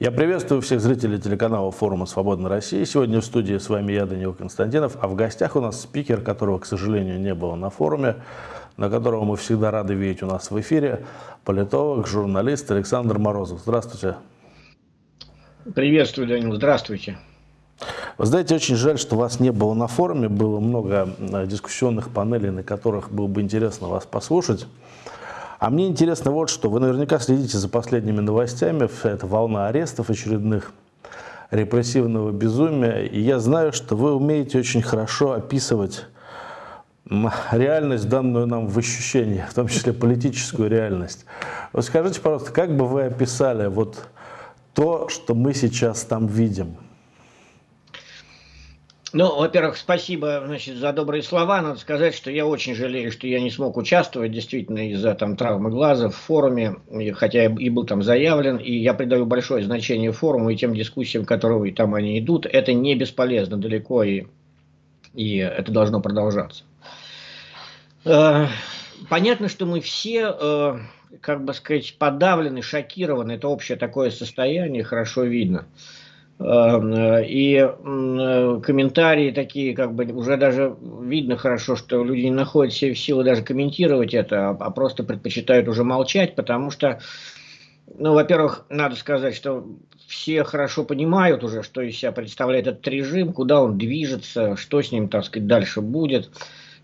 Я приветствую всех зрителей телеканала форума «Свободная Россия». Сегодня в студии с вами я, Данил Константинов, а в гостях у нас спикер, которого, к сожалению, не было на форуме, на которого мы всегда рады видеть у нас в эфире, политолог, журналист Александр Морозов. Здравствуйте. Приветствую, Данил. Здравствуйте. Вы знаете, очень жаль, что вас не было на форуме. Было много э, дискуссионных панелей, на которых было бы интересно вас послушать. А мне интересно вот что. Вы наверняка следите за последними новостями. Вся эта волна арестов очередных, репрессивного безумия. И я знаю, что вы умеете очень хорошо описывать реальность, данную нам в ощущении, в том числе политическую реальность. Вот скажите, пожалуйста, как бы вы описали вот то, что мы сейчас там видим? Ну, во-первых, спасибо значит, за добрые слова. Надо сказать, что я очень жалею, что я не смог участвовать действительно из-за там, травмы глаза в форуме, хотя и был там заявлен, и я придаю большое значение форуму и тем дискуссиям, которые там они идут. Это не бесполезно далеко, и, и это должно продолжаться. Э, понятно, что мы все, э, как бы сказать, подавлены, шокированы. Это общее такое состояние, хорошо видно. Эм, э, и э, комментарии такие, как бы уже даже видно хорошо, что люди не находят себе силы даже комментировать это, а, а просто предпочитают уже молчать, потому что, ну, во-первых, надо сказать, что все хорошо понимают уже, что из себя представляет этот режим, куда он движется, что с ним, так сказать, дальше будет.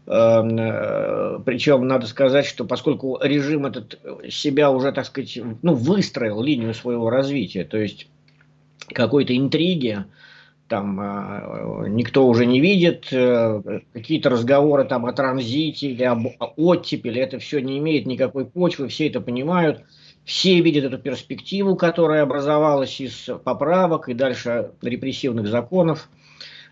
Эм, э, Причем надо сказать, что поскольку режим этот себя уже, так сказать, ну, выстроил линию своего развития, то есть какой-то интриги, там э, никто уже не видит, э, какие-то разговоры там о транзите или об оттепели, это все не имеет никакой почвы, все это понимают, все видят эту перспективу, которая образовалась из поправок и дальше репрессивных законов.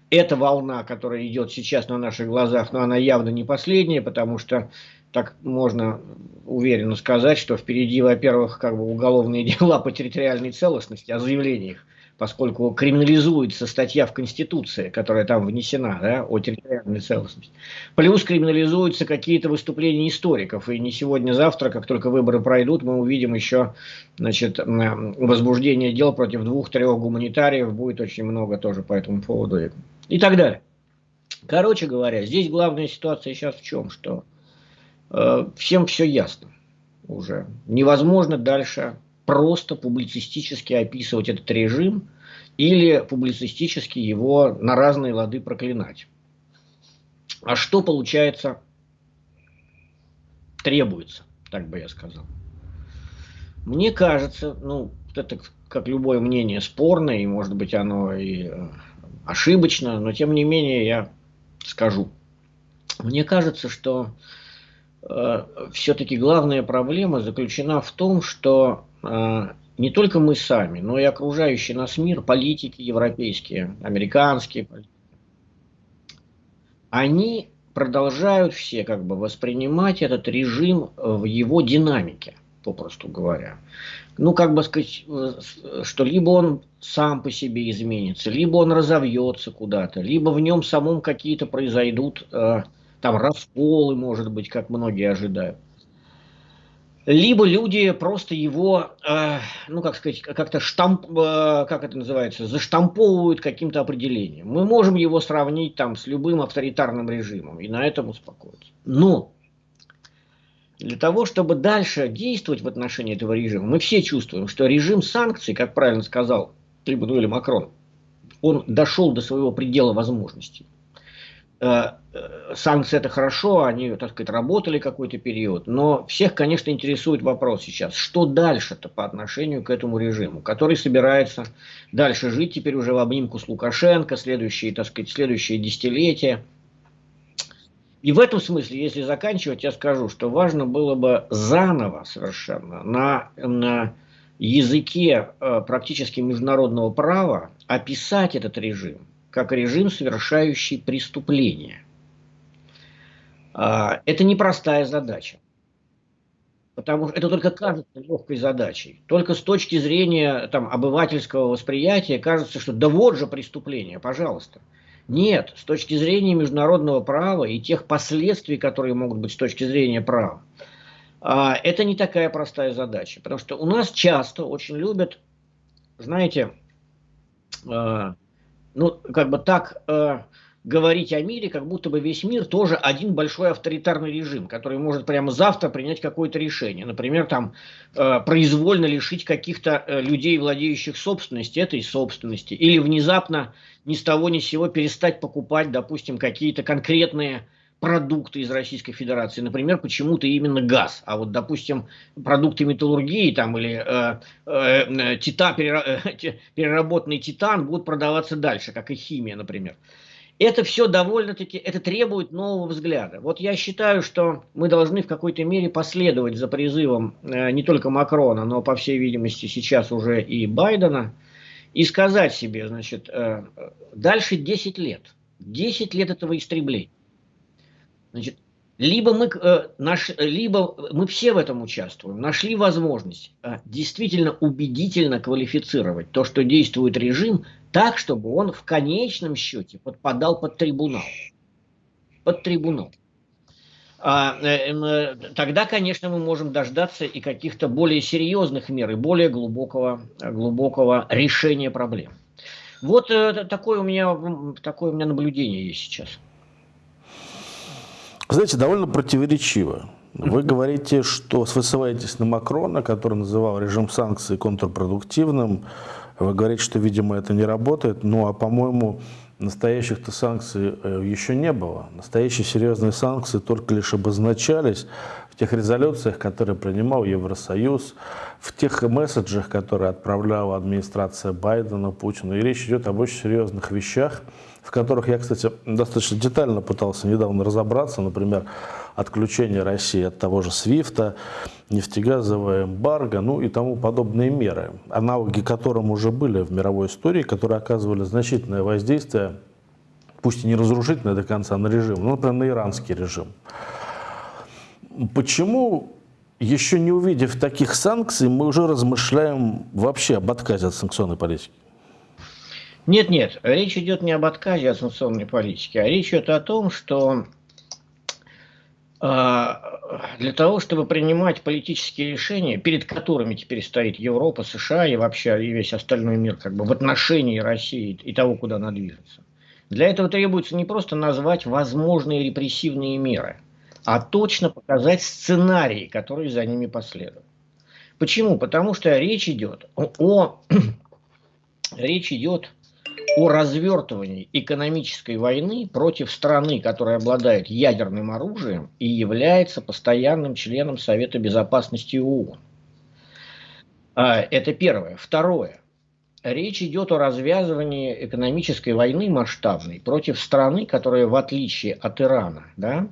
Эта волна, которая идет сейчас на наших глазах, но она явно не последняя, потому что так можно уверенно сказать, что впереди, во-первых, как бы уголовные дела по территориальной целостности, о заявлениях поскольку криминализуется статья в Конституции, которая там внесена, да, о территориальной целостности. Плюс криминализуются какие-то выступления историков. И не сегодня-завтра, как только выборы пройдут, мы увидим еще значит, возбуждение дел против двух-трех гуманитариев. Будет очень много тоже по этому поводу. И так далее. Короче говоря, здесь главная ситуация сейчас в чем? Что э, всем все ясно уже. Невозможно дальше просто публицистически описывать этот режим или публицистически его на разные лады проклинать. А что получается требуется, так бы я сказал. Мне кажется, ну, это как любое мнение спорное, и может быть оно и э, ошибочно, но тем не менее я скажу. Мне кажется, что э, все-таки главная проблема заключена в том, что не только мы сами, но и окружающий нас мир, политики европейские, американские, они продолжают все как бы воспринимать этот режим в его динамике, попросту говоря. Ну, как бы сказать, что либо он сам по себе изменится, либо он разовьется куда-то, либо в нем самом какие-то произойдут э, там расколы, может быть, как многие ожидают либо люди просто его, э, ну как сказать, как-то штамп, э, как это называется, заштамповывают каким-то определением. Мы можем его сравнить там с любым авторитарным режимом и на этом успокоиться. Но для того, чтобы дальше действовать в отношении этого режима, мы все чувствуем, что режим санкций, как правильно сказал Эммануэль Макрон, он дошел до своего предела возможностей. Э, э, санкции это хорошо, они, так сказать, работали какой-то период, но всех, конечно, интересует вопрос сейчас, что дальше-то по отношению к этому режиму, который собирается дальше жить теперь уже в обнимку с Лукашенко, следующие, так сказать, следующие десятилетия. И в этом смысле, если заканчивать, я скажу, что важно было бы заново совершенно на, на языке э, практически международного права описать этот режим, как режим, совершающий преступления. А, это непростая задача. Потому что это только кажется легкой задачей. Только с точки зрения там, обывательского восприятия кажется, что да вот же преступление, пожалуйста. Нет, с точки зрения международного права и тех последствий, которые могут быть с точки зрения права, а, это не такая простая задача. Потому что у нас часто очень любят знаете, э, ну, как бы так э, говорить о мире, как будто бы весь мир тоже один большой авторитарный режим, который может прямо завтра принять какое-то решение. Например, там э, произвольно лишить каких-то э, людей, владеющих собственностью, этой собственности. Или внезапно ни с того ни с сего перестать покупать, допустим, какие-то конкретные продукты из Российской Федерации, например, почему-то именно газ, а вот, допустим, продукты металлургии там или э, э, тита, переработанный титан будут продаваться дальше, как и химия, например. Это все довольно-таки, это требует нового взгляда. Вот я считаю, что мы должны в какой-то мере последовать за призывом э, не только Макрона, но, по всей видимости, сейчас уже и Байдена, и сказать себе, значит, э, дальше 10 лет, 10 лет этого истребления. Значит, либо мы, э, наш, либо мы все в этом участвуем, нашли возможность э, действительно убедительно квалифицировать то, что действует режим, так, чтобы он в конечном счете подпадал под трибунал. Под трибунал. А, э, э, тогда, конечно, мы можем дождаться и каких-то более серьезных мер, и более глубокого, глубокого решения проблем. Вот э, такое, у меня, такое у меня наблюдение есть сейчас. Знаете, довольно противоречиво. Вы говорите, что вы ссылаетесь на Макрона, который называл режим санкций контрпродуктивным. Вы говорите, что, видимо, это не работает. Ну, а, по-моему, настоящих-то санкций э, еще не было. Настоящие серьезные санкции только лишь обозначались в тех резолюциях, которые принимал Евросоюз, в тех месседжах, которые отправляла администрация Байдена, Путина. И речь идет об очень серьезных вещах, в которых я, кстати, достаточно детально пытался недавно разобраться. Например, отключение России от того же СВИФТа, нефтегазовая эмбарго, ну и тому подобные меры, аналоги которым уже были в мировой истории, которые оказывали значительное воздействие, пусть и не разрушительное до конца, на режим, ну, например, на иранский режим. Почему, еще не увидев таких санкций, мы уже размышляем вообще об отказе от санкционной политики? Нет, нет, речь идет не об отказе от санкционной политики, а речь идет о том, что а, для того, чтобы принимать политические решения, перед которыми теперь стоит Европа, США и вообще и весь остальной мир как бы в отношении России и того, куда она движется. Для этого требуется не просто назвать возможные репрессивные меры, а точно показать сценарии, которые за ними последуют. Почему? Потому что речь идет о, о речь идет о развертывании экономической войны против страны, которая обладает ядерным оружием и является постоянным членом Совета Безопасности ООН. А, это первое. Второе. Речь идет о развязывании экономической войны масштабной против страны, которая, в отличие от Ирана, да,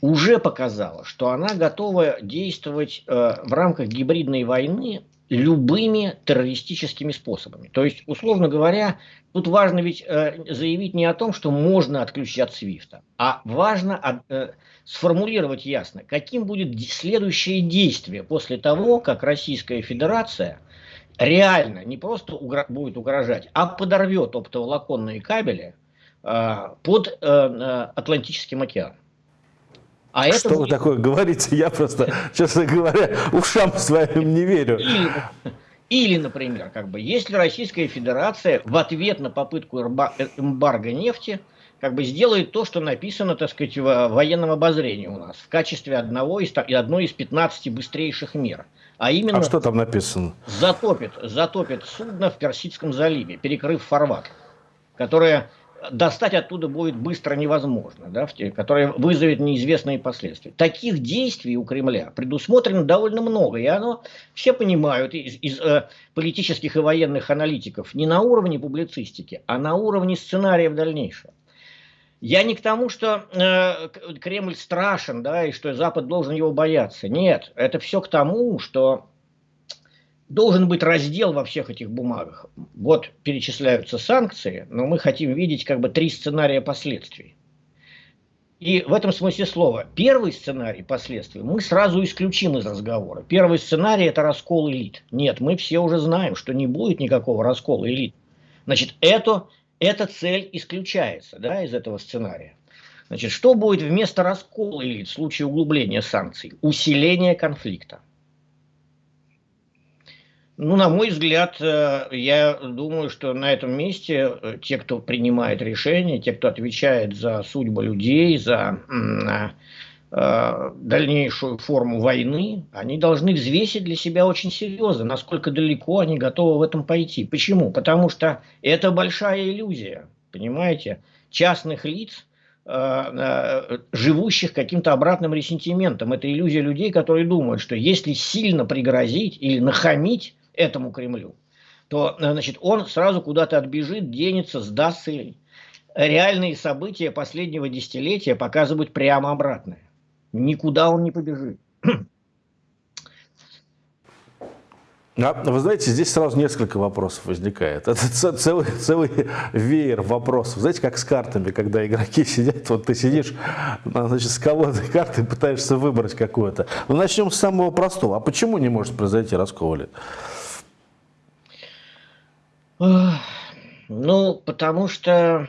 уже показала, что она готова действовать э, в рамках гибридной войны любыми террористическими способами. То есть, условно говоря, тут важно ведь э, заявить не о том, что можно отключить от Свифта, а важно э, сформулировать ясно, каким будет следующее действие после того, как Российская Федерация реально не просто угро будет угрожать, а подорвет оптоволоконные кабели э, под э, э Атлантическим океаном. А что это... вы такое говорите? Я просто, честно говоря, ушам своим не верю. Или, например, как бы, если Российская Федерация в ответ на попытку эмбарго нефти как бы сделает то, что написано, так сказать, в военном обозрении у нас в качестве одного из, одной из 15 быстрейших мер. А именно... А что там написано? Затопит, затопит судно в Персидском заливе, перекрыв фарватер, которое достать оттуда будет быстро невозможно, да, которое вызовет неизвестные последствия. Таких действий у Кремля предусмотрено довольно много, и оно все понимают из, из э, политических и военных аналитиков не на уровне публицистики, а на уровне сценария в дальнейшем. Я не к тому, что э, Кремль страшен, да, и что Запад должен его бояться. Нет, это все к тому, что должен быть раздел во всех этих бумагах. Вот перечисляются санкции, но мы хотим видеть как бы три сценария последствий. И в этом смысле слова, первый сценарий последствий мы сразу исключим из разговора. Первый сценарий это раскол элит. Нет, мы все уже знаем, что не будет никакого раскола элит. Значит, это, эта цель исключается да, из этого сценария. Значит, что будет вместо раскола элит в случае углубления санкций? Усиление конфликта. Ну, на мой взгляд, э, я думаю, что на этом месте э, те, кто принимает решения, те, кто отвечает за судьбу людей, за э, дальнейшую форму войны, они должны взвесить для себя очень серьезно, насколько далеко они готовы в этом пойти. Почему? Потому что это большая иллюзия, понимаете, частных лиц, живущих каким-то обратным ресентиментом. Это иллюзия людей, которые думают, что если сильно пригрозить или нахамить, этому Кремлю, то значит, он сразу куда-то отбежит, денется, сдастся. Реальные события последнего десятилетия показывают прямо обратное. Никуда он не побежит. А, вы знаете, здесь сразу несколько вопросов возникает. Это целый, целый веер вопросов. Знаете, как с картами, когда игроки сидят, вот ты сидишь значит, с колодой карты пытаешься выбрать какую-то. Ну, начнем с самого простого. А почему не может произойти раскол ну, потому что,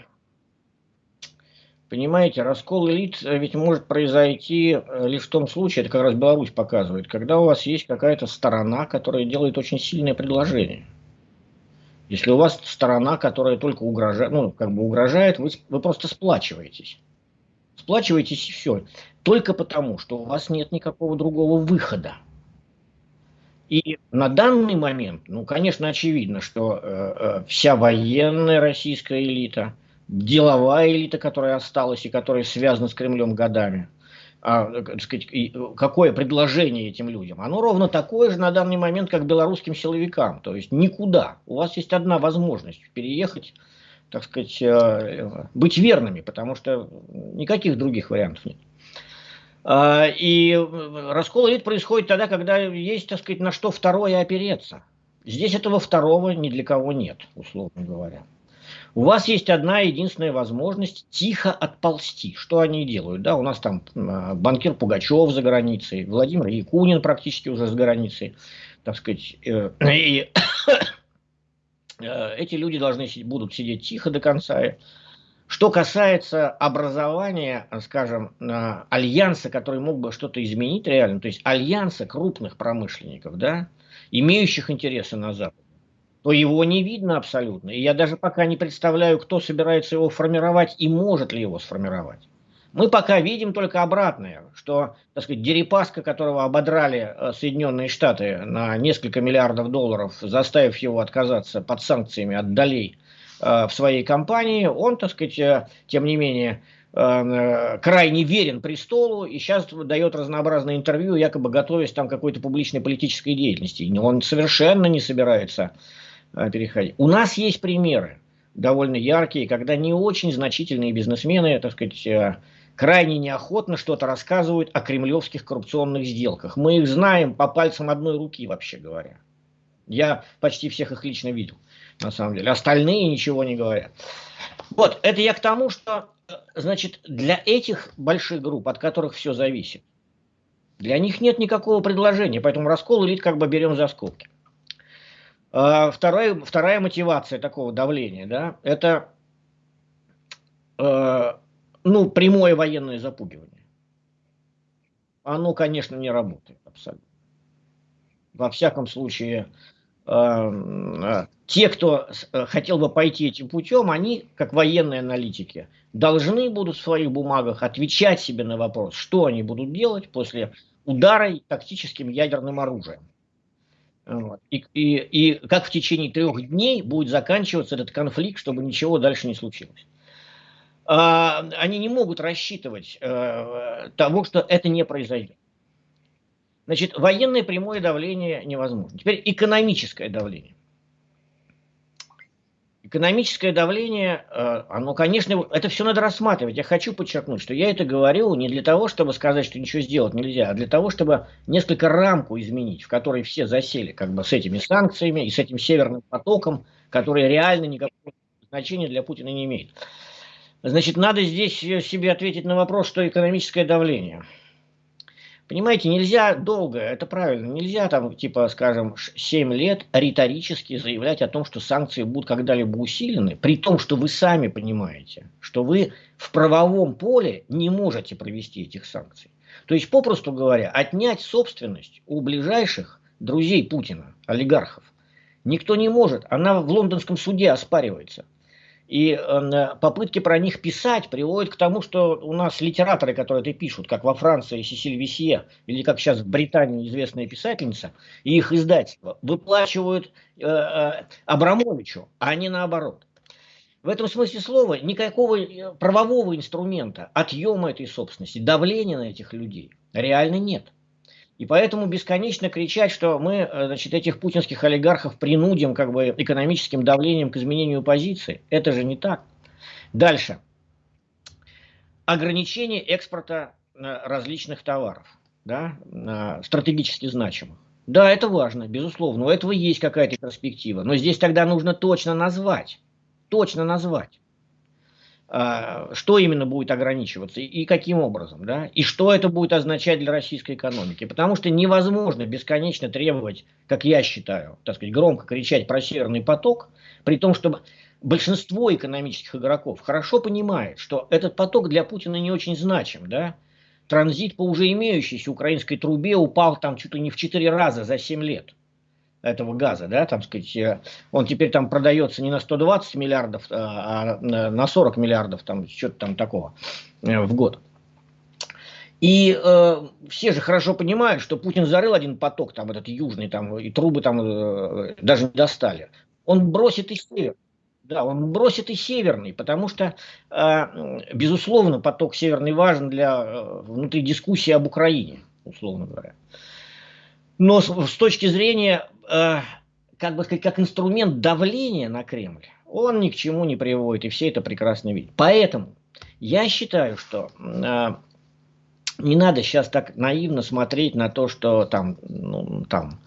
понимаете, раскол элит ведь может произойти э, лишь в том случае, это как раз Беларусь показывает, когда у вас есть какая-то сторона, которая делает очень сильное предложение. Если у вас сторона, которая только угрожает, ну, как бы угрожает, вы, вы просто сплачиваетесь. Сплачиваетесь и все. Только потому, что у вас нет никакого другого выхода. И на данный момент, ну, конечно, очевидно, что э, э, вся военная российская элита, деловая элита, которая осталась и которая связана с Кремлем годами, а, так сказать, и какое предложение этим людям? Оно ровно такое же на данный момент, как белорусским силовикам. То есть никуда. У вас есть одна возможность переехать, так сказать, э, быть верными, потому что никаких других вариантов нет. А, и раскол элит происходит тогда, когда есть, так сказать, на что второе опереться. Здесь этого второго ни для кого нет, условно говоря. У вас есть одна единственная возможность тихо отползти. Что они делают? Да, у нас там а, банкир Пугачев за границей, Владимир Якунин практически уже за границей. Так сказать, э, и э, эти люди должны будут сидеть тихо до конца что касается образования, скажем, альянса, который мог бы что-то изменить реально, то есть альянса крупных промышленников, да, имеющих интересы на Западе, то его не видно абсолютно. И я даже пока не представляю, кто собирается его формировать и может ли его сформировать. Мы пока видим только обратное, что, так сказать, Дерипаска, которого ободрали э, Соединенные Штаты на несколько миллиардов долларов, заставив его отказаться под санкциями от долей Э, в своей компании, он, так сказать, э, тем не менее, э, крайне верен престолу и сейчас дает разнообразные интервью, якобы готовясь там какой-то публичной политической деятельности. Он совершенно не собирается переходить. У нас есть примеры довольно яркие, когда не очень значительные бизнесмены, так сказать, крайне неохотно что-то рассказывают о кремлевских коррупционных сделках. Мы их знаем по пальцам одной руки, вообще говоря. Я почти всех их лично видел на самом деле. Остальные ничего не говорят. Вот, это я к тому, что, значит, для этих больших групп, от которых все зависит, для них нет никакого предложения, поэтому раскол элит как бы берем за скобки. А, вторая, вторая мотивация такого давления, да, это э, ну, прямое военное запугивание. Оно, конечно, не работает абсолютно. Во всяком случае, э, те, кто э, хотел бы пойти этим путем, они, как военные аналитики, должны будут в своих бумагах отвечать себе на вопрос, что они будут делать после удара тактическим ядерным оружием. И, и, и как в течение трех дней будет заканчиваться этот конфликт, чтобы ничего дальше не случилось. А, они не могут рассчитывать э, того, что это не произойдет. Значит, военное прямое давление невозможно. Теперь экономическое давление. Экономическое давление, э, оно, конечно, это все надо рассматривать. Я хочу подчеркнуть, что я это говорю не для того, чтобы сказать, что ничего сделать нельзя, а для того, чтобы несколько рамку изменить, в которой все засели как бы с этими санкциями и с этим северным потоком, который реально никакого значения для Путина не имеет. Значит, надо здесь себе ответить на вопрос, что экономическое давление – Понимаете, нельзя долго, это правильно, нельзя там, типа, скажем, 7 лет риторически заявлять о том, что санкции будут когда-либо усилены, при том, что вы сами понимаете, что вы в правовом поле не можете провести этих санкций. То есть, попросту говоря, отнять собственность у ближайших друзей Путина, олигархов, Никто не может. Она в лондонском суде оспаривается. И э, попытки про них писать приводят к тому, что у нас литераторы, которые это пишут, как во Франции Сесиль Висье, или как сейчас в Британии известная писательница, и их издательство, выплачивают э, э, Абрамовичу, а не наоборот. В этом смысле слова никакого э, правового инструмента отъема этой собственности, давления на этих людей реально нет. И поэтому бесконечно кричать, что мы э, значит, этих путинских олигархов принудим как бы, экономическим давлением к изменению позиции, это же не так. Дальше. Ограничение экспорта э, различных товаров, да, стратегически значимых. Да, это важно, безусловно, у этого есть какая-то перспектива, но здесь тогда нужно точно назвать, точно назвать. А, что именно будет ограничиваться и каким образом, да, и что это будет означать для российской экономики. Потому что невозможно бесконечно требовать, как я считаю, так сказать, громко кричать про Северный поток, при том, что большинство экономических игроков хорошо понимает, что этот поток для Путина не очень значим, да, транзит по уже имеющейся украинской трубе упал там чуть ли не в 4 раза за 7 лет этого газа, да, там сказать, э, он теперь там продается не на 120 миллиардов, а, а на 40 миллиардов, там что-то там такого э, в год. И э, все же хорошо понимают, что Путин зарыл один поток, там этот южный, там и трубы там э, даже не достали. Он бросит и север. Да, он бросит и северный, потому что, э, безусловно, поток северный важен для э, внутри дискуссии об Украине, условно говоря. Но с, с точки зрения э, как бы сказать, как инструмент давления на Кремль, он ни к чему не приводит, и все это прекрасно видят. Поэтому я считаю, что э, не надо сейчас так наивно смотреть на то, что там, ну, там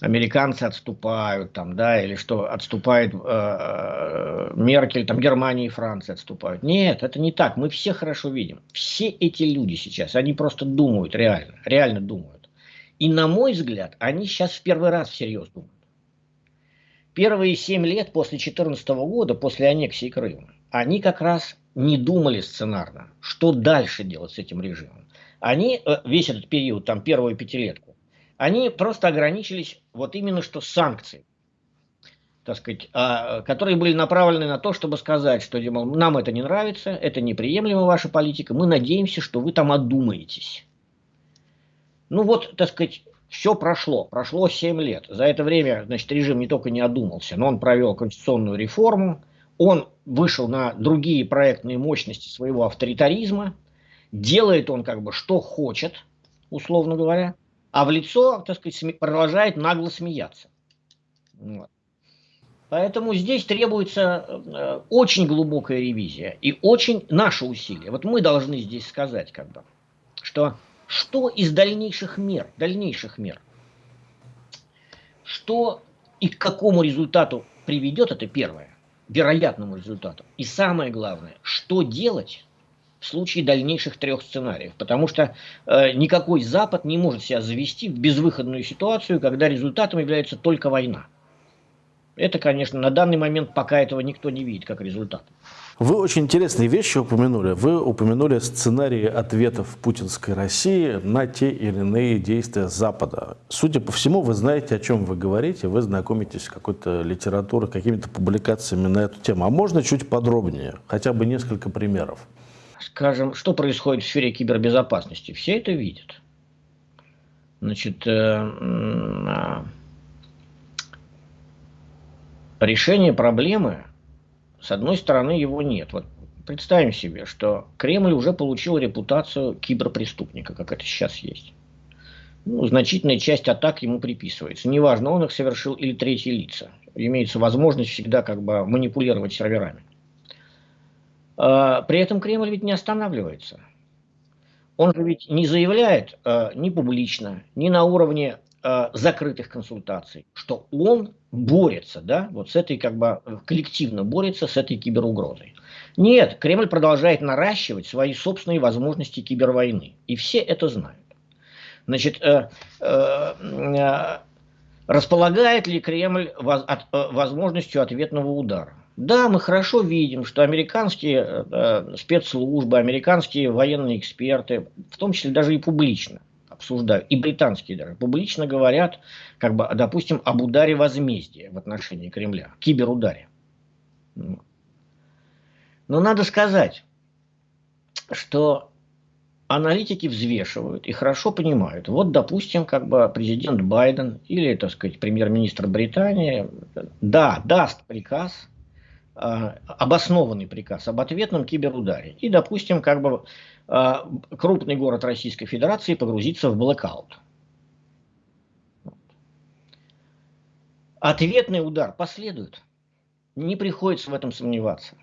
американцы отступают, там, да, или что отступает э, Меркель, там Германия и Франция отступают. Нет, это не так. Мы все хорошо видим. Все эти люди сейчас, они просто думают реально, реально думают. И на мой взгляд, они сейчас в первый раз всерьез думают. Первые семь лет после 2014 года, после аннексии Крыма, они как раз не думали сценарно, что дальше делать с этим режимом. Они э, весь этот период, там первую пятилетку, они просто ограничились вот именно что санкциями так сказать, а, которые были направлены на то, чтобы сказать, что мол, нам это не нравится, это неприемлема ваша политика, мы надеемся, что вы там одумаетесь. Ну вот, так сказать, все прошло. Прошло 7 лет. За это время, значит, режим не только не одумался, но он провел конституционную реформу, он вышел на другие проектные мощности своего авторитаризма, делает он как бы что хочет, условно говоря, а в лицо, так сказать, продолжает нагло смеяться. Вот. Поэтому здесь требуется э, очень глубокая ревизия и очень наши усилия. Вот мы должны здесь сказать, как бы, что что из дальнейших мер, дальнейших мер, что и к какому результату приведет, это первое, вероятному результату. И самое главное, что делать в случае дальнейших трех сценариев. Потому что э, никакой Запад не может себя завести в безвыходную ситуацию, когда результатом является только война. Это, конечно, на данный момент пока этого никто не видит как результат. Вы очень интересные вещи упомянули. Вы упомянули сценарии ответов путинской России на те или иные действия Запада. Судя по всему, вы знаете, о чем вы говорите, вы знакомитесь с какой-то литературой, какими-то публикациями на эту тему. А можно чуть подробнее, хотя бы несколько примеров? Скажем, что происходит в сфере кибербезопасности? Все это видят. Значит, э, а, решение проблемы с одной стороны, его нет. Вот представим себе, что Кремль уже получил репутацию киберпреступника, как это сейчас есть. Ну, значительная часть атак ему приписывается. Неважно, он их совершил или третьи лица. Имеется возможность всегда как бы манипулировать серверами. А, при этом Кремль ведь не останавливается. Он же ведь не заявляет а, ни публично, ни на уровне а, закрытых консультаций, что он борется, да, вот с этой как бы коллективно борется с этой киберугрозой. Нет, Кремль продолжает наращивать свои собственные возможности кибервойны, и все это знают. Значит, э, э, э, располагает ли Кремль воз, от, э, возможностью ответного удара? Да, мы хорошо видим, что американские э, спецслужбы, американские военные эксперты, в том числе даже и публично, обсуждают, и британские даже, публично говорят, как бы, допустим, об ударе возмездия в отношении Кремля, киберударе. Но надо сказать, что аналитики взвешивают и хорошо понимают. Вот, допустим, как бы президент Байден или, так сказать, премьер-министр Британии, да, даст приказ, э, обоснованный приказ об ответном киберударе. И, допустим, как бы крупный город Российской Федерации погрузится в блэкаут. Ответный удар последует. Не приходится в этом сомневаться.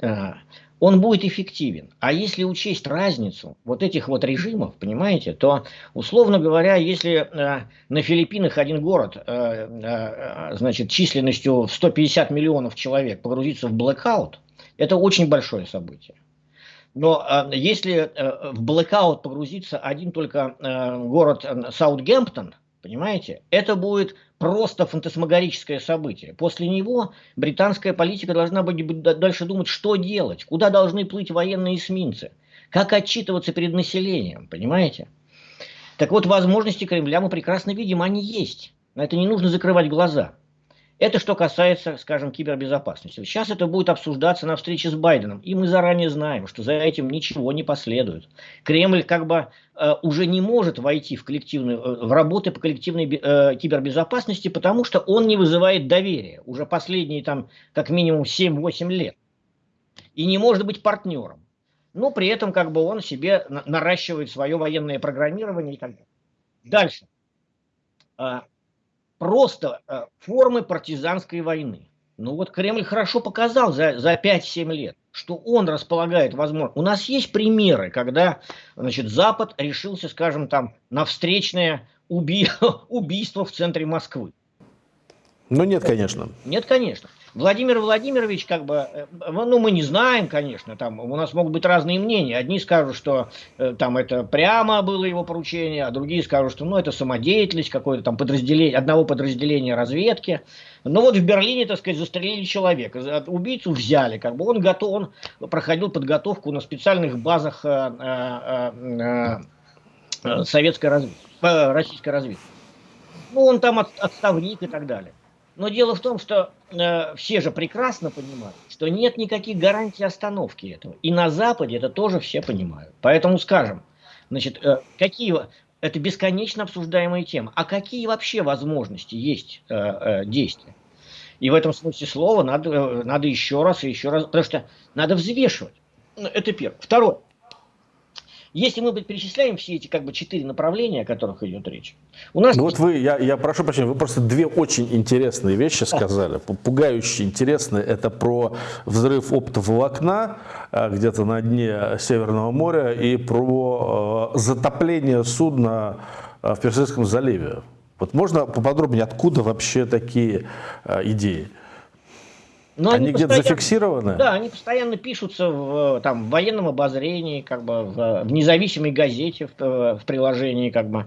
Э, он будет эффективен. А если учесть разницу вот этих вот режимов, понимаете, то, условно говоря, если э, на Филиппинах один город, э, э, значит, численностью в 150 миллионов человек погрузится в блэкаут, это очень большое событие. Но э, если э, в блэкаут погрузится один только э, город э, Саутгемптон, понимаете, это будет просто фантасмагорическое событие. После него британская политика должна быть дальше думать, что делать, куда должны плыть военные эсминцы, как отчитываться перед населением, понимаете? Так вот, возможности Кремля мы прекрасно видим, они есть. На это не нужно закрывать глаза. Это что касается, скажем, кибербезопасности. Сейчас это будет обсуждаться на встрече с Байденом. И мы заранее знаем, что за этим ничего не последует. Кремль как бы э, уже не может войти в, коллективную, э, в работы по коллективной э, кибербезопасности, потому что он не вызывает доверия. Уже последние там как минимум 7-8 лет. И не может быть партнером. Но при этом как бы он себе наращивает свое военное программирование и так далее. Дальше. Просто э, формы партизанской войны. Ну вот Кремль хорошо показал за, за 5-7 лет, что он располагает возможно. У нас есть примеры, когда значит, Запад решился, скажем, там, на встречное уби... убийство в центре Москвы. Ну нет, конечно. Нет, конечно. Владимир Владимирович, как бы, э, ну, мы не знаем, конечно, там у нас могут быть разные мнения. Одни скажут, что э, там это прямо было его поручение, а другие скажут, что, ну, это самодеятельность какое-то там подразделение, одного подразделения разведки. Но вот в Берлине, так сказать, застрелили человека, убийцу взяли, как бы он готов, он проходил подготовку на специальных базах э, э, э, э советской разведки, российской разведки. Ну, он там от, отставник и так далее. Но дело в том, что э, все же прекрасно понимают, что нет никаких гарантий остановки этого. И на Западе это тоже все понимают. Поэтому скажем, значит, э, какие это бесконечно обсуждаемая тема. А какие вообще возможности есть э, э, действия? И в этом смысле слова надо, э, надо еще раз и еще раз, потому что надо взвешивать. Ну, это первое. Второе. Если мы перечисляем все эти как бы четыре направления, о которых идет речь, у нас... Ну вот вы, я, я прошу прощения, вы просто две очень интересные вещи сказали, пугающие интересные. Это про взрыв оптоволокна э, где-то на дне Северного моря и про э, затопление судна э, в Персидском заливе. Вот можно поподробнее, откуда вообще такие идеи? Но они, они где-то зафиксированы? Да, они постоянно пишутся в, там, в военном обозрении, как бы, в, в независимой газете, в, в приложении, как бы,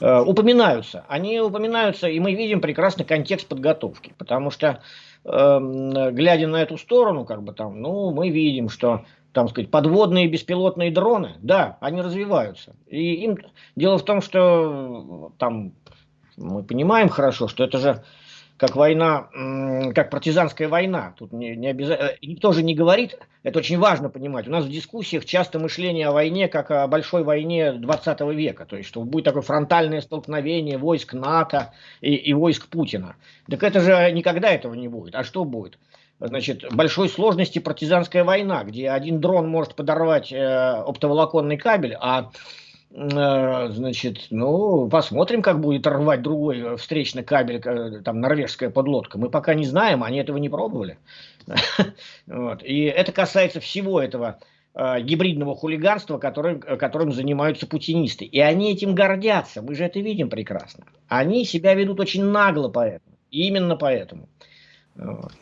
э, упоминаются. Они упоминаются, и мы видим прекрасный контекст подготовки, потому что, э, глядя на эту сторону, как бы, там, ну, мы видим, что там сказать, подводные беспилотные дроны, да, они развиваются. И им дело в том, что там мы понимаем хорошо, что это же как война, как партизанская война. Тут не, не обязательно, э, никто же не говорит, это очень важно понимать. У нас в дискуссиях часто мышление о войне как о большой войне 20 века, то есть что будет такое фронтальное столкновение войск НАТО и, и войск Путина. Так это же никогда этого не будет. А что будет? Значит, большой сложности партизанская война, где один дрон может подорвать э, оптоволоконный кабель, а значит, ну, посмотрим, как будет рвать другой э, встречный кабель, э, там, норвежская подлодка. Мы пока не знаем, они этого не пробовали. вот. И это касается всего этого гибридного хулиганства, которым, которым занимаются путинисты. И они этим гордятся, мы же это видим прекрасно. Они себя ведут очень нагло поэтому, именно поэтому. Вот.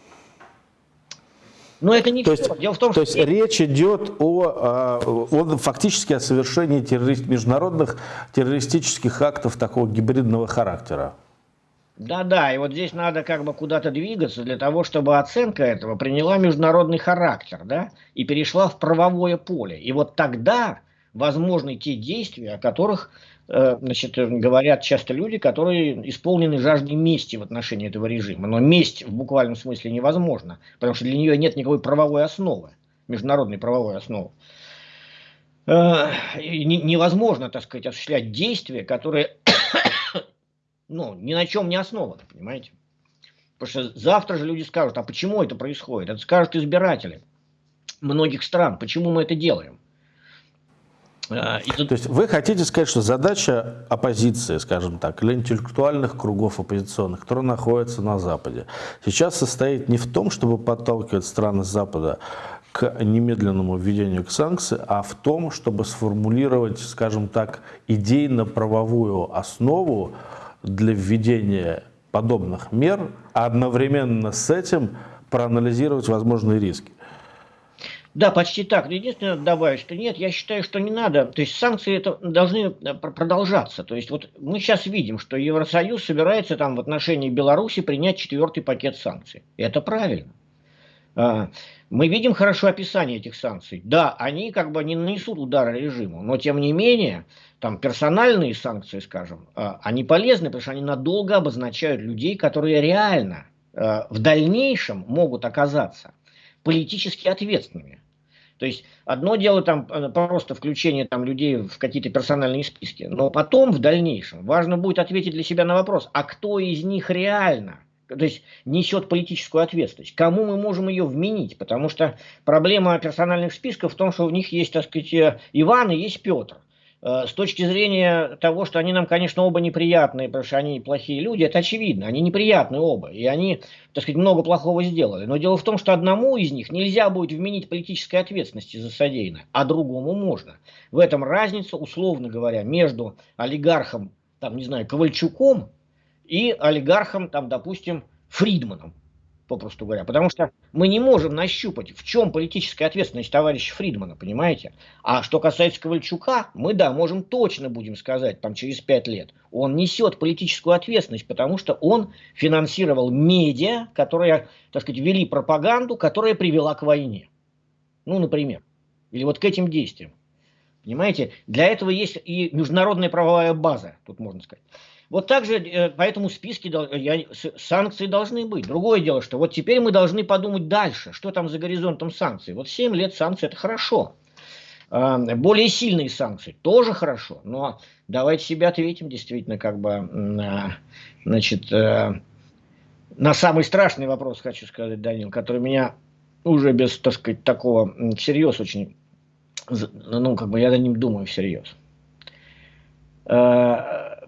Но это не то все. Есть, Дело в том, то что... есть речь идет о, а, о фактически о совершении террорист, международных террористических актов такого гибридного характера. Да-да, и вот здесь надо как бы куда-то двигаться для того, чтобы оценка этого приняла международный характер, да, и перешла в правовое поле. И вот тогда возможны те действия, о которых значит, говорят часто люди, которые исполнены жаждой мести в отношении этого режима. Но месть в буквальном смысле невозможна, потому что для нее нет никакой правовой основы, международной правовой основы. Э, невозможно, так сказать, осуществлять действия, которые ну, ни на чем не основаны, понимаете? Потому что завтра же люди скажут, а почему это происходит? Это скажут избиратели многих стран, почему мы это делаем. А, и тут... То есть вы хотите сказать, что задача оппозиции, скажем так, или интеллектуальных кругов оппозиционных, которые находятся на Западе, сейчас состоит не в том, чтобы подталкивать страны Запада к немедленному введению к санкций, а в том, чтобы сформулировать, скажем так, идейно-правовую основу для введения подобных мер, а одновременно с этим проанализировать возможные риски. Да, почти так. Единственное, добавить, что нет, я считаю, что не надо. То есть санкции это должны э, продолжаться. То есть вот мы сейчас видим, что Евросоюз собирается там в отношении Беларуси принять четвертый пакет санкций. Это правильно. А, мы видим хорошо описание этих санкций. Да, они как бы не нанесут удара режиму, но тем не менее, там персональные санкции, скажем, а, они полезны, потому что они надолго обозначают людей, которые реально а, в дальнейшем могут оказаться политически ответственными. То есть одно дело там э, просто включение там людей в какие-то персональные списки, но потом в дальнейшем важно будет ответить для себя на вопрос, а кто из них реально то есть несет политическую ответственность. Кому мы можем ее вменить? Потому что проблема персональных списков в том, что в них есть, так сказать, э, Иван и есть Петр. Э, с точки зрения того, что они нам, конечно, оба неприятные, потому что они плохие люди, это очевидно, они неприятные оба, и они, так сказать, много плохого сделали. Но дело в том, что одному из них нельзя будет вменить политической ответственности за содеянное, а другому можно. В этом разница, условно говоря, между олигархом, там, не знаю, Ковальчуком и олигархом, там, допустим, Фридманом попросту говоря. Потому что мы не можем нащупать, в чем политическая ответственность товарища Фридмана, понимаете? А что касается Ковальчука, мы, да, можем точно будем сказать, там, через пять лет, он несет политическую ответственность, потому что он финансировал медиа, которые, так сказать, вели пропаганду, которая привела к войне. Ну, например. Или вот к этим действиям. Понимаете? Для этого есть и международная правовая база, тут можно сказать. Вот также э, по этому списке санкции должны быть. Другое дело, что вот теперь мы должны подумать дальше, что там за горизонтом санкций. Вот 7 лет санкций это хорошо. А, более сильные санкции тоже хорошо, но давайте себе ответим действительно как бы на, значит, э, на самый страшный вопрос, хочу сказать, Данил, который меня уже без, так сказать, такого всерьез очень, ну, как бы я за ним думаю всерьез.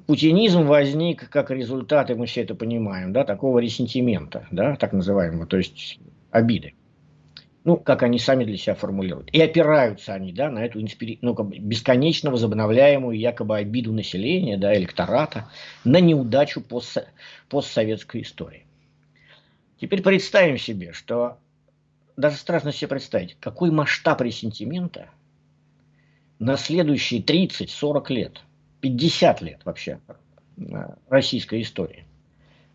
Путинизм возник как результат, и мы все это понимаем, да, такого ресентимента, да, так называемого, то есть обиды. Ну, как они сами для себя формулируют. И опираются они, да, на эту ну, как бы бесконечно возобновляемую якобы обиду населения, да, электората, на неудачу пост постсоветской истории. Теперь представим себе, что даже страшно себе представить, какой масштаб ресентимента на следующие 30-40 лет – 50 лет вообще российской истории,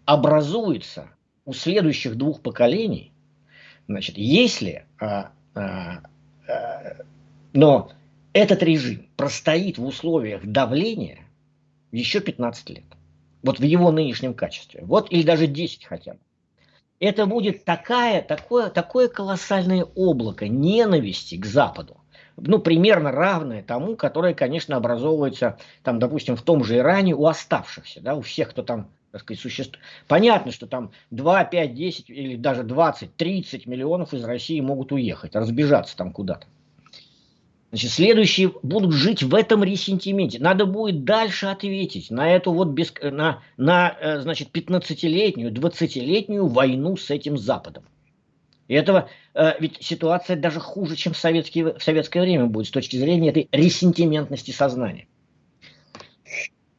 образуется у следующих двух поколений, значит, если, а, а, а, но этот режим простоит в условиях давления еще 15 лет, вот в его нынешнем качестве, вот или даже 10 хотя бы, это будет такая, такое, такое колоссальное облако ненависти к Западу, ну, примерно равное тому, которое, конечно, образовывается, там, допустим, в том же Иране у оставшихся, да, у всех, кто там, так сказать, существует. Понятно, что там 2, 5, 10 или даже 20, 30 миллионов из России могут уехать, разбежаться там куда-то. Значит, следующие будут жить в этом ресентименте. Надо будет дальше ответить на эту вот, без, на, на, э, значит, 15-летнюю, 20-летнюю войну с этим Западом. И этого, э, ведь ситуация даже хуже, чем в, советские, в советское время будет с точки зрения этой ресентиментности сознания.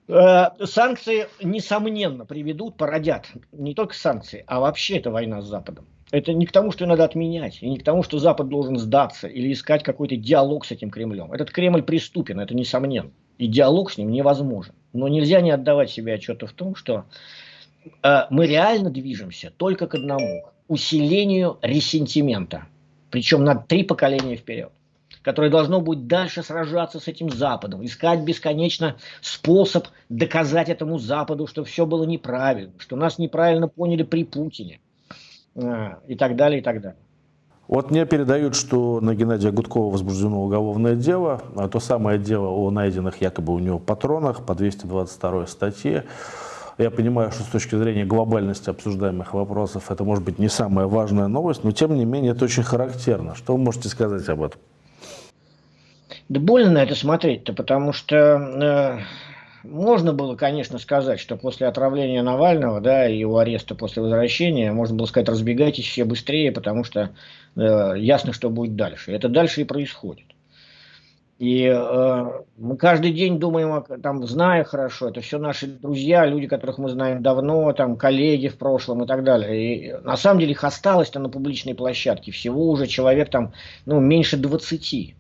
Э, санкции, несомненно, приведут, породят не только санкции, а вообще это война с Западом. Это не к тому, что надо отменять, и не к тому, что Запад должен сдаться или искать какой-то диалог с этим Кремлем. Этот Кремль преступен, это несомненно. И диалог с ним невозможен. Но нельзя не отдавать себе отчета в том, что э, мы реально движемся только к одному – усилению ресентимента, причем на три поколения вперед. которое должно будет дальше сражаться с этим Западом, искать бесконечно способ доказать этому Западу, что все было неправильно, что нас неправильно поняли при Путине а, и так далее, и так далее. Вот мне передают, что на Геннадия Гудкова возбуждено уголовное дело, а то самое дело о найденных якобы у него патронах по 222 статье. Я понимаю, что с точки зрения глобальности обсуждаемых вопросов это может быть не самая важная новость, но тем не менее это очень характерно. Что вы можете сказать об этом? Да больно на это смотреть-то, потому что э, можно было, конечно, сказать, что после отравления Навального, да, и его ареста после возвращения, можно было сказать, разбегайтесь все быстрее, потому что э, ясно, что будет дальше. Это дальше и происходит. И э, мы каждый день думаем, там, зная хорошо, это все наши друзья, люди, которых мы знаем давно, там, коллеги в прошлом и так далее. И на самом деле их осталось-то на публичной площадке всего уже человек там, ну, меньше 20.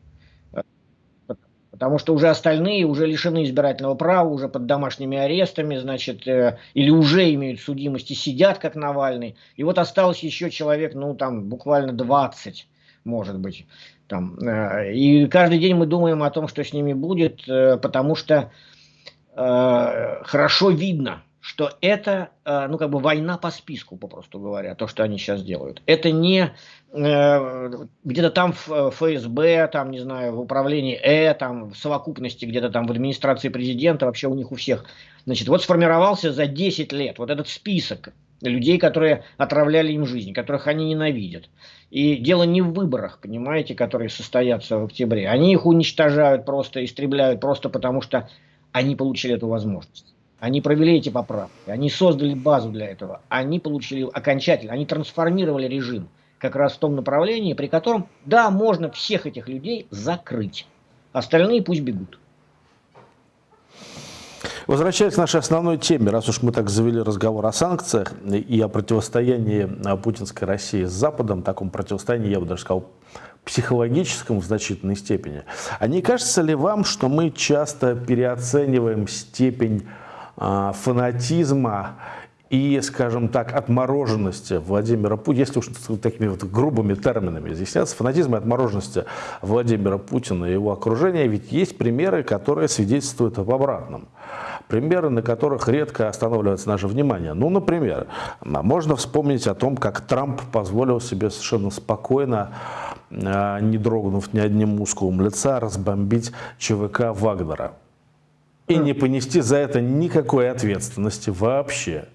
Потому что уже остальные уже лишены избирательного права, уже под домашними арестами, значит, э, или уже имеют судимости, сидят как Навальный. И вот осталось еще человек, ну там буквально 20, может быть. Там. Э, и каждый день мы думаем о том, что с ними будет, э, потому что э, хорошо видно, что это, э, ну, как бы война по списку, попросту говоря, то, что они сейчас делают. Это не э, где-то там в ФСБ, там, не знаю, в управлении Э, там, в совокупности где-то там в администрации президента, вообще у них у всех. Значит, вот сформировался за 10 лет вот этот список людей, которые отравляли им жизнь, которых они ненавидят. И дело не в выборах, понимаете, которые состоятся в октябре. Они их уничтожают просто, истребляют просто потому, что они получили эту возможность. Они провели эти поправки, они создали базу для этого, они получили окончательно, они трансформировали режим как раз в том направлении, при котором, да, можно всех этих людей закрыть. Остальные пусть бегут. Возвращаясь к нашей основной теме, раз уж мы так завели разговор о санкциях и о противостоянии а, путинской России с Западом, таком противостоянии, я бы даже сказал, психологическом в значительной степени, а не кажется ли вам, что мы часто переоцениваем степень а, фанатизма и, скажем так, отмороженности Владимира Путина, если уж такими вот грубыми терминами изъясняться, фанатизм и отмороженности Владимира Путина и его окружения, ведь есть примеры, которые свидетельствуют об обратном. Примеры, на которых редко останавливается наше внимание. Ну, например, можно вспомнить о том, как Трамп позволил себе совершенно спокойно, а, не дрогнув ни одним мускулом лица, разбомбить ЧВК Вагнера и не понести за это никакой ответственности вообще.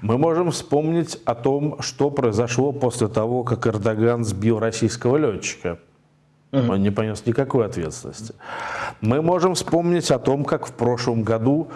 Мы можем вспомнить о том, что произошло после того, как Эрдоган сбил российского летчика. Он не понес никакой ответственности. Мы можем вспомнить о том, как в прошлом году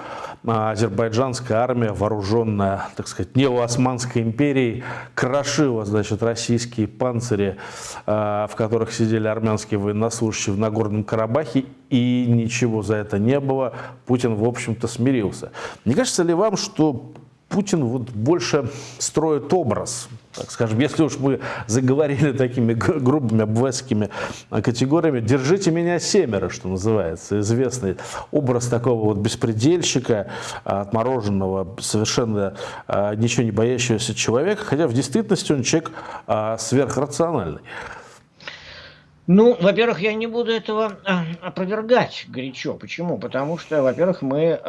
а, азербайджанская армия, вооруженная, так сказать, неоосманской империей, крошила, значит, российские панцири, а, в которых сидели армянские военнослужащие в Нагорном Карабахе, и ничего за это не было. Путин, в общем-то, смирился. Не кажется ли вам, что Путин вот больше строит образ, так скажем, если уж мы заговорили такими грубыми обвесскими категориями, держите меня семеро, что называется, известный образ такого вот беспредельщика, отмороженного, совершенно а, ничего не боящегося человека, хотя в действительности он человек а, сверхрациональный. Ну, во-первых, я не буду этого а, опровергать горячо. Почему? Потому что, во-первых, мы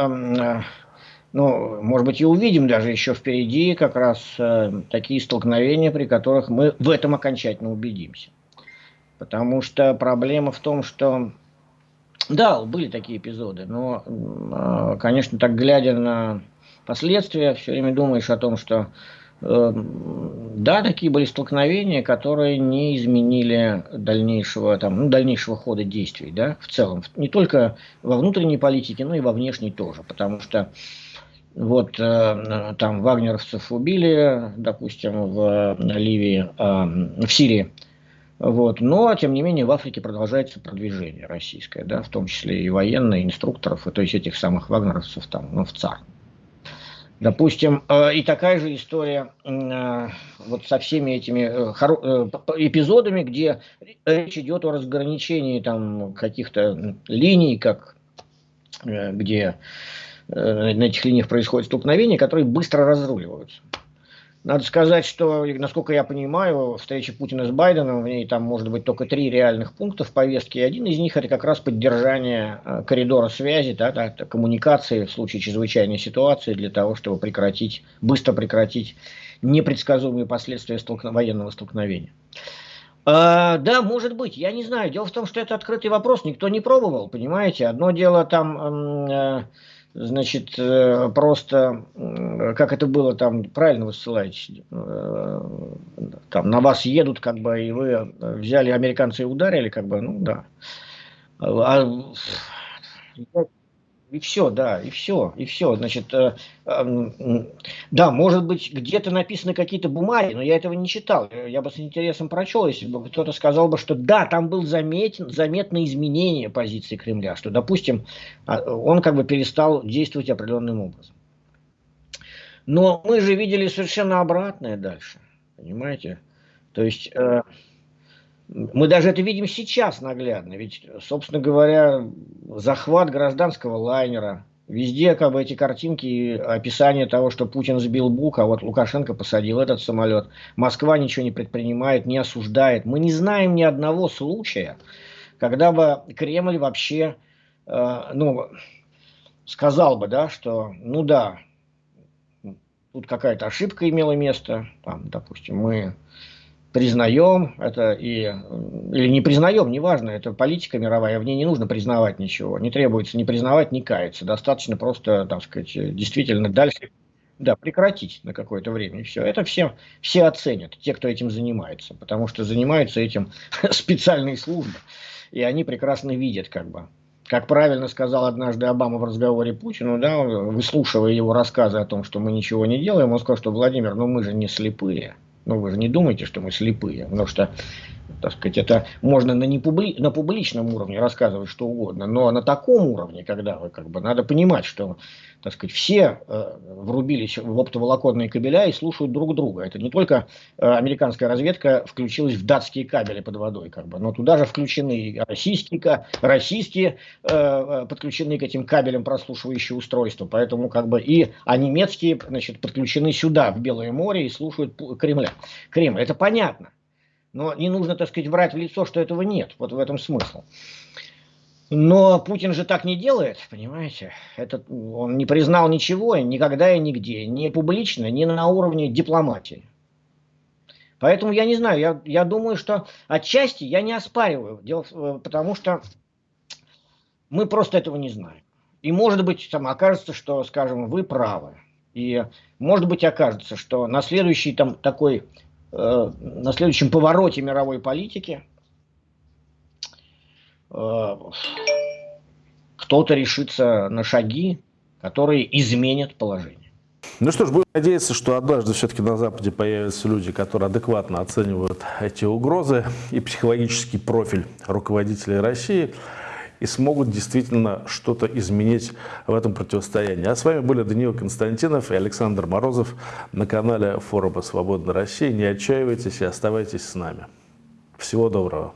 ну, может быть, и увидим даже еще впереди как раз э, такие столкновения, при которых мы в этом окончательно убедимся. Потому что проблема в том, что, да, были такие эпизоды, но, э, конечно, так глядя на последствия, все время думаешь о том, что э, да, такие были столкновения, которые не изменили дальнейшего, там, ну, дальнейшего хода действий, да, в целом. Не только во внутренней политике, но и во внешней тоже. Потому что вот э, там вагнеровцев убили, допустим, в Ливии, э, в Сирии. Вот. Но, тем не менее, в Африке продолжается продвижение российское, да, в том числе и военные, инструкторов, и, то есть этих самых вагнеровцев там, ну, в ЦАР. Допустим, э, и такая же история э, вот со всеми этими э, э, эпизодами, где речь идет о разграничении там каких-то линий, как э, где Э, на этих линиях происходит столкновение, которые быстро разруливаются. Надо сказать, что, насколько я понимаю, встреча Путина с Байденом, в ней там может быть только три реальных пункта в повестке, и один из них это как раз поддержание э, коридора связи, да, да, коммуникации в случае чрезвычайной ситуации для того, чтобы прекратить, быстро прекратить непредсказуемые последствия столкно, военного столкновения. А, да, может быть, я не знаю. Дело в том, что это открытый вопрос, никто не пробовал, понимаете. Одно дело там... Э, значит, э, просто, как это было там, правильно вы ссылаетесь, э, там на вас едут, как бы, и вы взяли американцы и ударили, как бы, ну да. А, и все, да, и все, и все. Значит, э, э, да, может быть, где-то написаны какие-то бумаги, но я этого не читал. Я бы с интересом прочел, если бы кто-то сказал бы, что да, там был заметен, заметное изменение позиции Кремля, что, допустим, а, он как бы перестал действовать определенным образом. Но мы же видели совершенно обратное дальше, понимаете? То есть... Э, мы даже это видим сейчас наглядно. Ведь, собственно говоря, захват гражданского лайнера, везде как бы эти картинки описание того, что Путин сбил Бук, а вот Лукашенко посадил этот самолет. Москва ничего не предпринимает, не осуждает. Мы не знаем ни одного случая, когда бы Кремль вообще, э, ну, сказал бы, да, что, ну да, тут какая-то ошибка имела место, там, допустим, мы признаем это и, или не признаем, неважно, это политика мировая, в ней не нужно признавать ничего, не требуется ни признавать, ни каяться, достаточно просто, так сказать, действительно дальше да, прекратить на какое-то время, и все. Это все, все оценят, те, кто этим занимается, потому что занимаются этим специальные службы, и они прекрасно видят, как бы, как правильно сказал однажды Обама в разговоре Путину, да, выслушивая его рассказы о том, что мы ничего не делаем, он сказал, что Владимир, ну мы же не слепые. Ну, вы же не думаете, что мы слепые, потому что, так сказать, это можно на, не публи, на публичном уровне рассказывать что угодно, но на таком уровне, когда вы как бы, надо понимать, что так сказать, все э, врубились в оптоволоконные кабеля и слушают друг друга. Это не только э, американская разведка включилась в датские кабели под водой, как бы, но туда же включены российские, российские э, э, подключены к этим кабелям прослушивающие устройства, поэтому как бы и а немецкие значит, подключены сюда, в Белое море, и слушают Кремля. Кремль. Это понятно. Но не нужно, так сказать, врать в лицо, что этого нет. Вот в этом смысл. Но Путин же так не делает, понимаете? Это, он не признал ничего, никогда и нигде, ни публично, ни на уровне дипломатии. Поэтому я не знаю, я, я думаю, что отчасти я не оспариваю, дело, э, потому что мы просто этого не знаем. И может быть, там окажется, что, скажем, вы правы. И может быть окажется, что на следующий там такой, на следующем повороте мировой политики Э, кто-то решится на шаги, которые изменят положение. Ну что ж, будем надеяться, что однажды все-таки на Западе появятся люди, которые адекватно оценивают эти угрозы и психологический профиль руководителей России и смогут действительно что-то изменить в этом противостоянии. А с вами были Даниил Константинов и Александр Морозов на канале форума «Свободная Россия». Не отчаивайтесь и оставайтесь с нами. Всего доброго.